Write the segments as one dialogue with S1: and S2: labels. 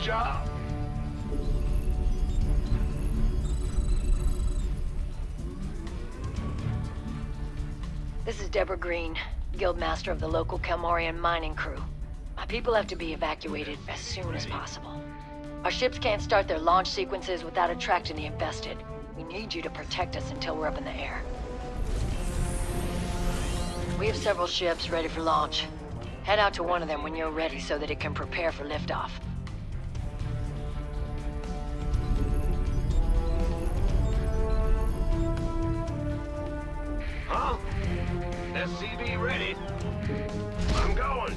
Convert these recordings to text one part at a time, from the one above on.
S1: job.
S2: This is Deborah Green, Guildmaster of the local Kel-Morian mining crew. My people have to be evacuated as soon as possible. Our ships can't start their launch sequences without attracting the infested. We need you to protect us until we're up in the air. We have several ships ready for launch. Head out to one of them when you're ready so that it can prepare for liftoff.
S1: SCV ready. I'm going.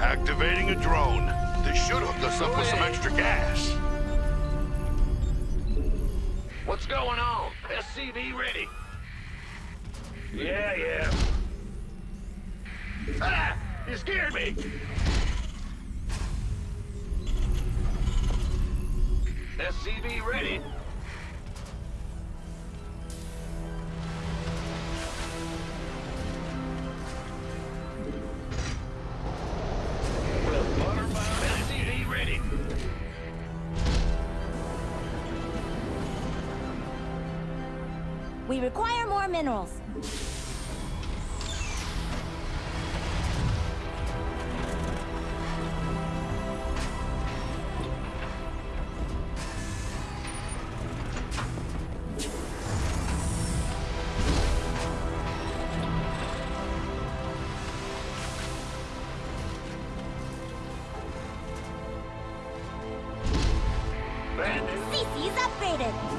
S3: Activating a drone. This should hook us up with some extra gas.
S1: What's going on? SCV ready. Yeah, yeah. Ah! You scared me! SCV ready.
S4: Minerals. CC's upgraded.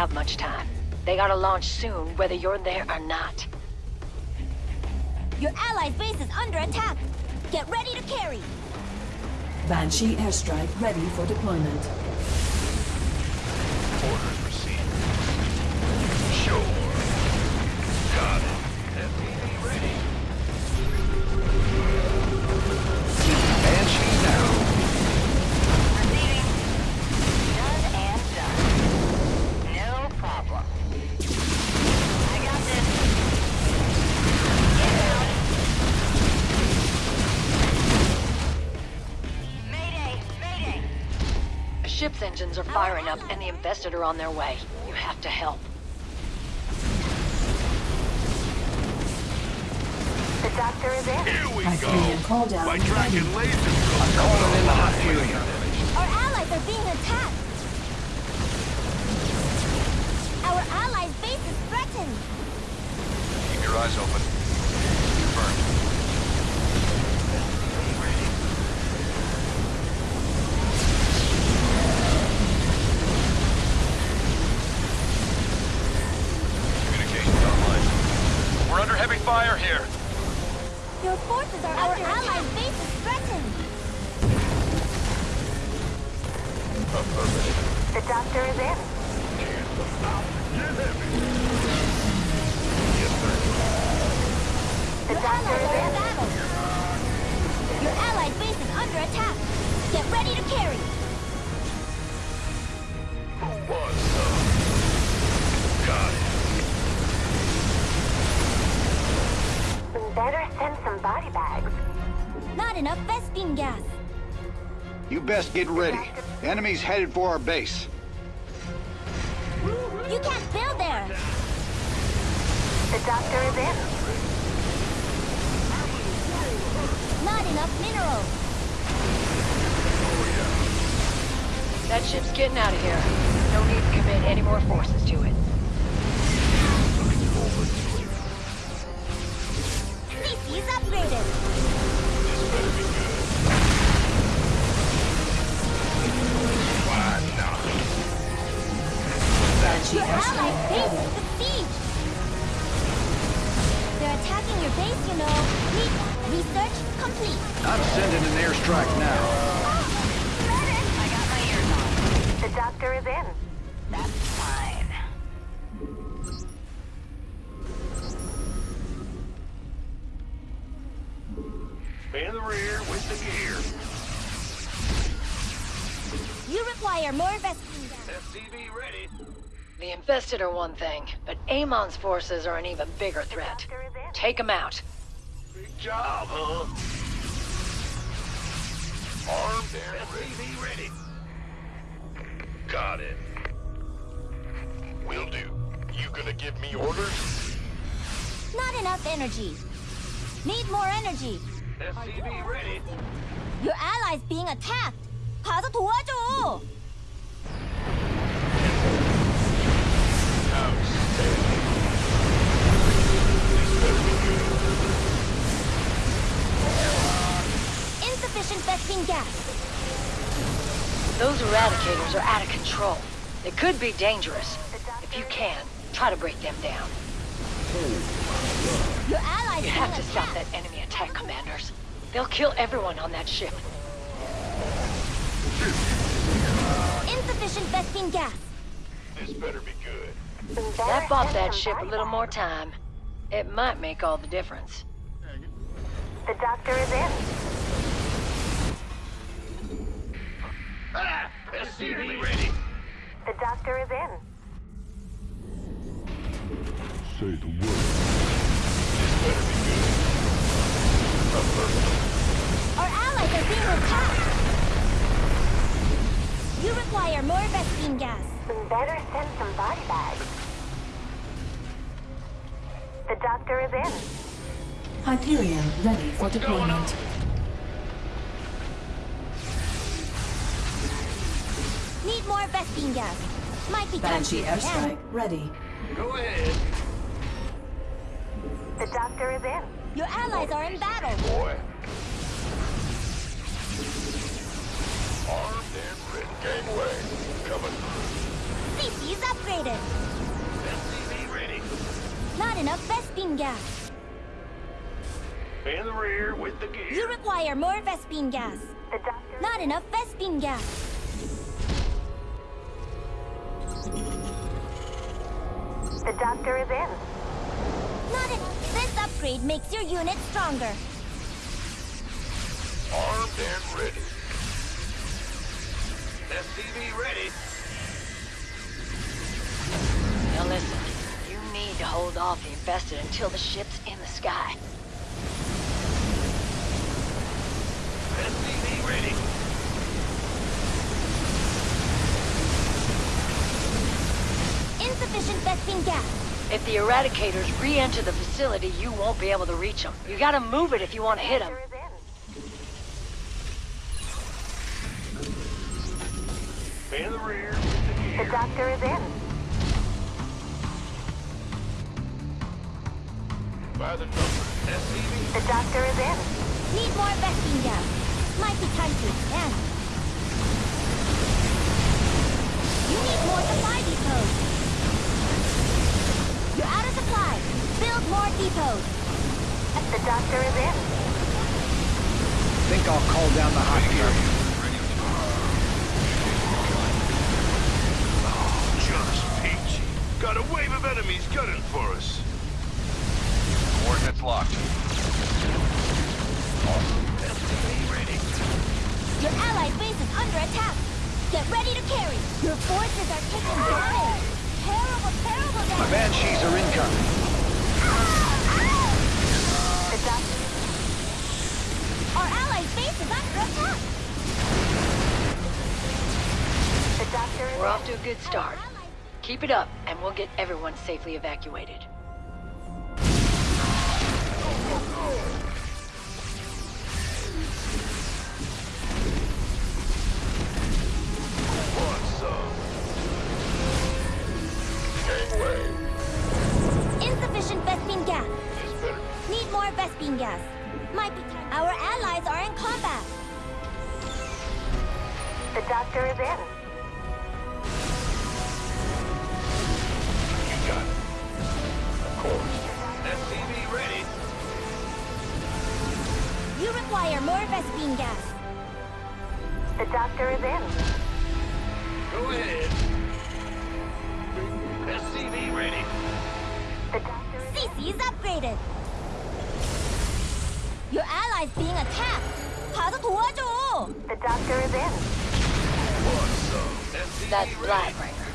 S2: Have much time. They gotta launch soon, whether you're there or not.
S4: Your allies' base is under attack. Get ready to carry.
S5: Banshee airstrike ready for deployment.
S2: Ship's engines are firing up and the Infested are on their way. You have to help.
S4: The doctor is in.
S3: Here we
S5: Hyperion
S3: go.
S5: call down.
S3: My Dragon
S5: ready.
S3: laser drills coming in the Hyperion.
S4: Our allies are being attacked. Our allies' base is threatened.
S3: Keep your eyes open.
S4: Not enough Vespene gas.
S6: You best get ready. Enemies headed for our base.
S4: You can't build there. The doctor is in. Not enough minerals.
S2: That ship's getting out of here. No need to commit any more forces to it.
S4: CC's upgraded. Allied base is besieged! They're attacking your base, you know. Need research complete.
S6: I'm sending an airstrike now.
S7: I got my ears on.
S4: The doctor is in.
S7: That's fine.
S3: In the rear with the gear.
S4: You require more Vespene.
S1: SCV ready.
S2: The infested are one thing, but Amon's forces are an even bigger threat. Take them out.
S3: Big job, huh? Armed and
S1: SCV ready.
S3: Got it. Will do. You gonna give me orders?
S4: Not enough energy. Need more energy.
S1: SCV ready.
S4: Your allies being attacked. 가서 도와줘. Insufficient Vespene gas.
S2: Those eradicators are out of control. They could be dangerous. If you can, try to break them down.
S4: Your allies
S2: You have to stop
S4: attacked.
S2: that enemy attack, commanders. They'll kill everyone on that ship.
S4: Insufficient Vespene gas.
S3: This better be good.
S2: That bought that ship a little more time. It might make all the difference.
S4: The doctor is in.
S1: Ah, SCV ready.
S4: The doctor is in.
S3: Say the word. This better be good.
S4: Our allies are being attacked. You require more Vespene gas. Better send some body bags. Is in.
S5: Hyperion ready for
S1: What's
S5: deployment.
S4: Need more Vespene gas. Might be time
S5: Banshee
S4: to
S5: airstrike ready.
S1: Go ahead.
S4: The doctor is in. Your allies are in battle.
S3: Boy. Armed and ready. Gangway. Coming.
S4: Species upgraded.
S1: SCV ready.
S4: Not enough Vespene gas.
S3: In the rear with the
S4: You require more Vespene gas. The doctor. Not enough Vespene gas. The doctor is in. Not en- This upgrade makes your unit stronger.
S3: Armed and ready.
S1: SCV ready.
S2: Now listen, you need to hold off the infested until the ship's in the sky.
S1: SCV ready.
S4: Insufficient Vespene gas.
S2: If the eradicators re-enter the facility, you won't be able to reach them. You gotta move it if you want to hit them.
S3: In the rear with the gear.
S4: The doctor is in.
S3: By the number.
S1: SCV.
S4: The doctor is in. Need more Vespene gas. Might be time to expand. You need more supply depots. You're out of supply. Build more depots. The doctor is in.
S6: Think I'll call down the Hyperion.
S3: Just peachy. Got a wave of enemies gunning for us. Coordinates locked.
S1: SCV ready.
S4: Your allied base is under attack. Get ready to carry. Your forces are taking damage. Terrible, terrible damage.
S6: My
S4: damage.
S6: banshees are incoming.
S4: The doctor. Our allied base is under attack. The doctor is
S2: We're off to a good start. Keep it up, and we'll get everyone safely evacuated.
S4: Your ally's being attacked.
S7: The doctor is in.
S2: That's Blightbringer.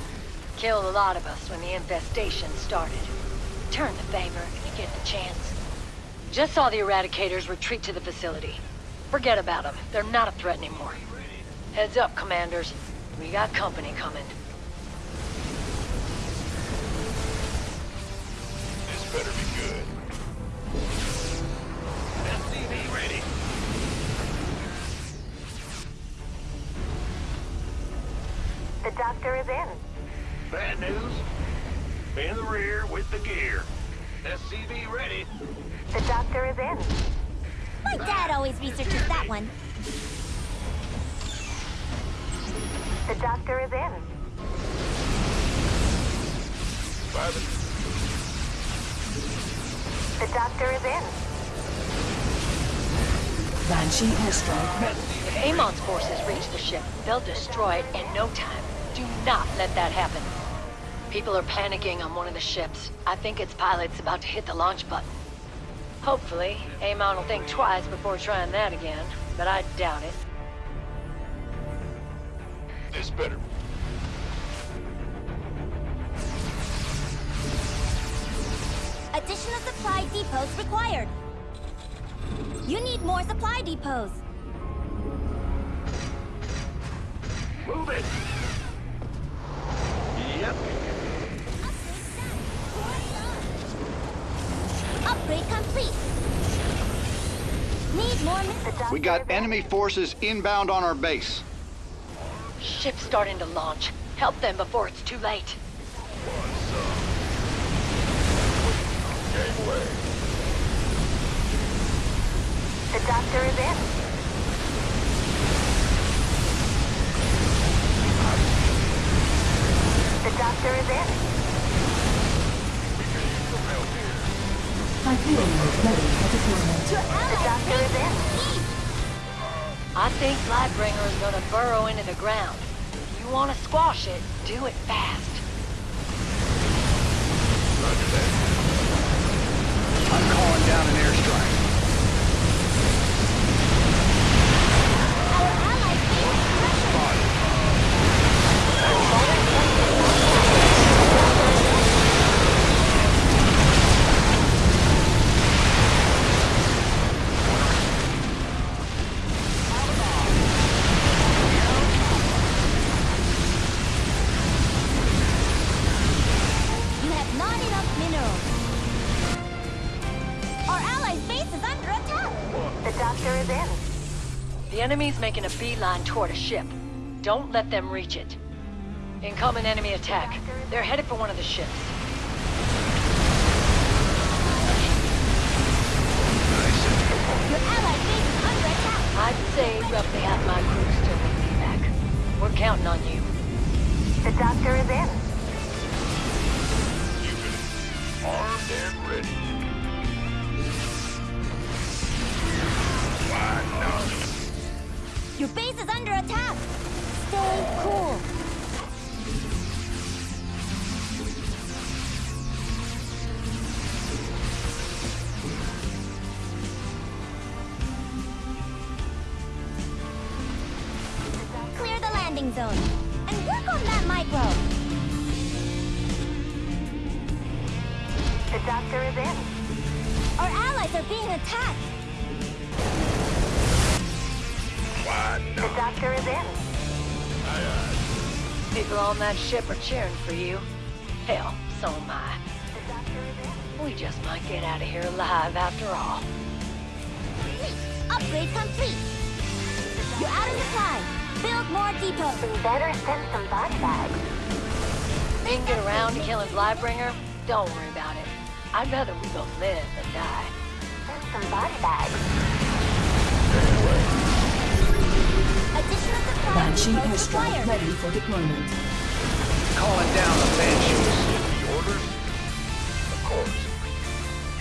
S2: Killed a lot of us when the infestation started. Turn the favor if you get the chance. Just saw the Eradicators retreat to the facility. Forget about them. They're not a threat anymore. Heads up, Commanders. We got company coming.
S3: This better be good.
S7: The doctor is in.
S1: Bad news. In the rear with the gear. SCV ready.
S7: The doctor is in.
S4: My dad always researches that one.
S7: The doctor is in.
S3: Private.
S7: The doctor is in.
S5: Banshee airstrike.
S2: If Amon's forces reach the ship, they'll destroy it in no time. Do not let that happen. People are panicking on one of the ships. I think its pilot's about to hit the launch button. Hopefully, Amon will think twice before trying that again, but I doubt it.
S3: This better.
S4: Additional supply depots required. You need more supply depots.
S1: Move it. Yep.
S4: Upgrade complete. Need more mi-
S7: The doctor
S6: We got enemy forces inbound on our base.
S2: Ship's starting to launch. Help them before it's too late.
S7: The doctor is in. The doctor is in.
S5: Hyperion ready for deployment.
S4: Your
S7: The
S2: I think Blightbringer is gonna burrow into the ground. If you want to squash it, do it fast.
S3: Roger that.
S6: I'm calling down an airstrike.
S4: Base is under attack.
S7: The doctor is in.
S2: The enemy's making a beeline toward a ship. Don't let them reach it. Incoming enemy attack. They're headed for one of the ships.
S4: Your allies' base is under attack.
S2: I'd say roughly half my crew still need feedback. We're counting on you.
S7: The doctor is in.
S3: Cupid. Armed and ready.
S4: Your base is under attack. Stay cool. Clear the landing zone. And work on that micro.
S7: The doctor is in.
S4: Our allies are being attacked.
S3: Why
S7: The doctor is in.
S2: People on that ship are cheering for you. Hell, so am I.
S7: The doctor is in.
S2: We just might get out of here alive after all.
S4: Complete. Upgrade complete. You're out of supply. Build more depots.
S7: We better send some body bags.
S2: We can get around to killing Blightbringer. Don't worry about it. I'd rather we both live than die.
S7: Send some body bags.
S5: Banshee airstrike ready for deployment.
S6: Calling down the Banshees.
S3: Orders? Of course.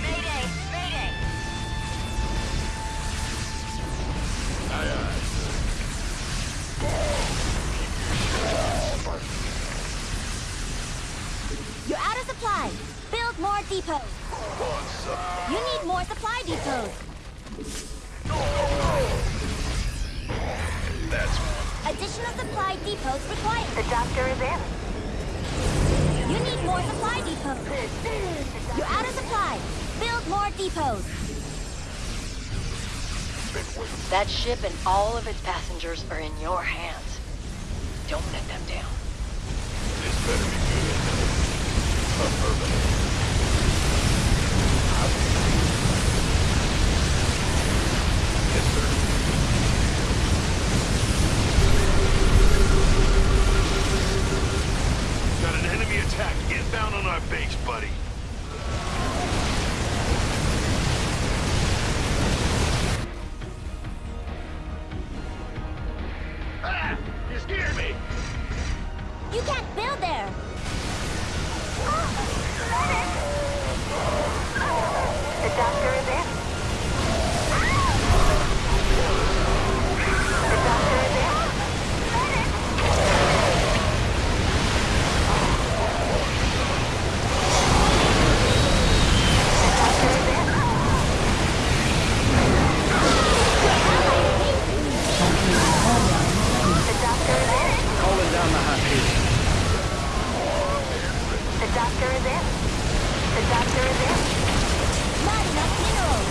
S3: Mayday! Mayday! Aye aye. You're out of supplies!
S4: Build more depots! You need more supply depots! Additional supply depots required.
S7: The doctor is in.
S4: You need more supply depots. You're out of supply. Build more depots.
S2: That ship and all of its passengers are in your hands. Don't let them down.
S3: this better be good. Affirmative. Attack inbound on our base, buddy. Ah! You scared me!
S4: You can't build there.
S7: The doctor is in. The doctor is in. The doctor is in. The doctor is in.
S6: Calling down the hot heat.
S7: The doctor is in. The doctor is in.
S4: Not enough minerals.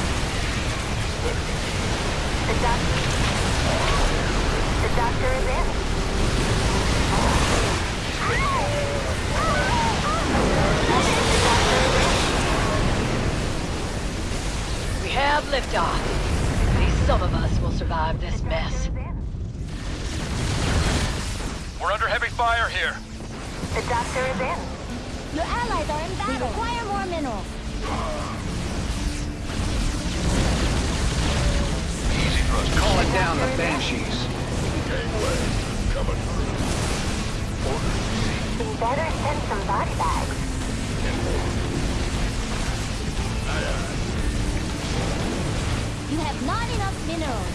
S7: The doctor. The doctor is in.
S2: We have liftoff. At least some of us will survive this mess.
S3: We're under heavy fire here.
S7: The doctor is in.
S4: Your allies are in battle. We require more minerals.
S3: Easy thrust.
S6: Calling down the Banshees.
S3: Gangway. Coming through. Orders.
S7: Better send some body bags.
S4: You have not enough minerals.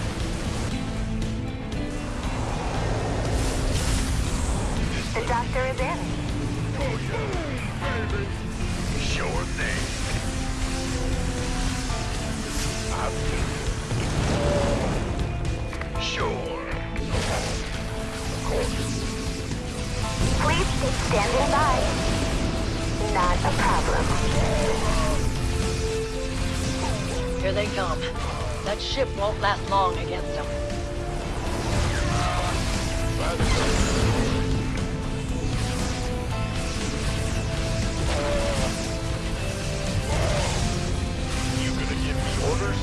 S7: The doctor is in.
S3: Sure thing. I've Sure. Of course.
S7: Please keep standing by. Not a problem.
S2: Here they come. That ship won't last long against them.
S3: You gonna give me orders?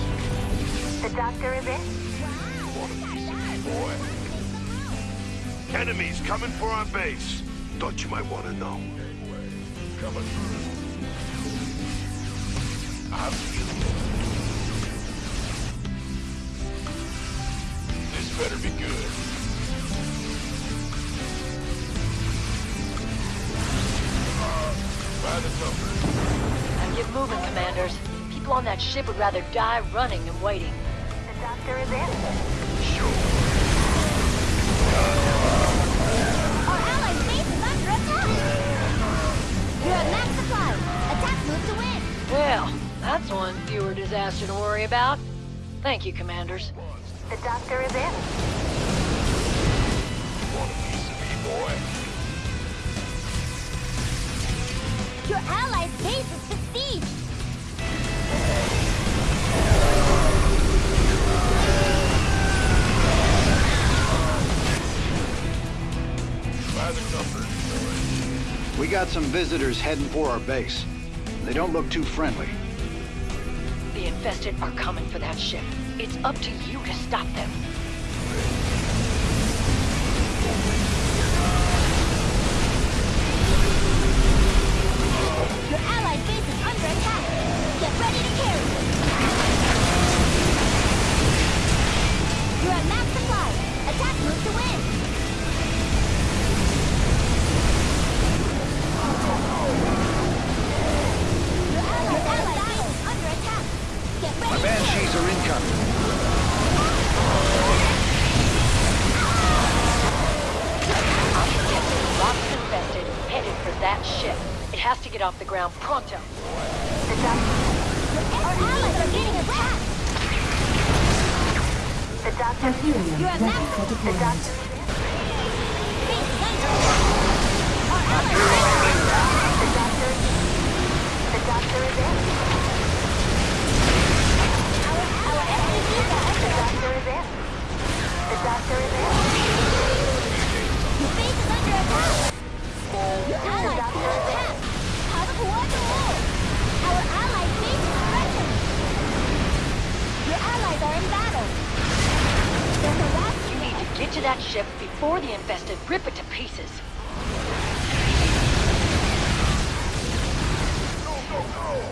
S7: The doctor is in.
S3: Want a piece boy? Enemies coming for our base. Thought you might want to know. Coming better be good. By the numbers.
S2: Now get moving, commanders. People on that ship would rather die running than waiting.
S7: The doctor is in.
S3: Sure.
S4: Our allies' base is under attack. You have max supply. Attack move to win.
S2: Well, that's one fewer disaster to worry about. Thank you, commanders.
S7: The doctor is in.
S3: Want a piece of me, boy?
S4: Your allies' base is besieged.
S3: By the.
S6: We got some visitors heading for our base. They don't look too friendly.
S2: The infested are coming for that ship. It's up to you to stop them. Off the ground pronto.
S4: Our allies are
S5: ready
S4: max-
S5: for deployment.
S4: Is under attack! Our allies are our SCVs are under attack! Your base is under attack! Your allies feel attacked! How to coordinate? Our allies' base is threatened! Your allies are in battle! They're harassing
S2: You need to get to that ship before the infested rip it to pieces.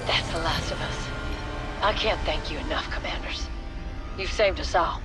S2: That's the last of us. I can't thank you enough, Commanders. You've saved us all.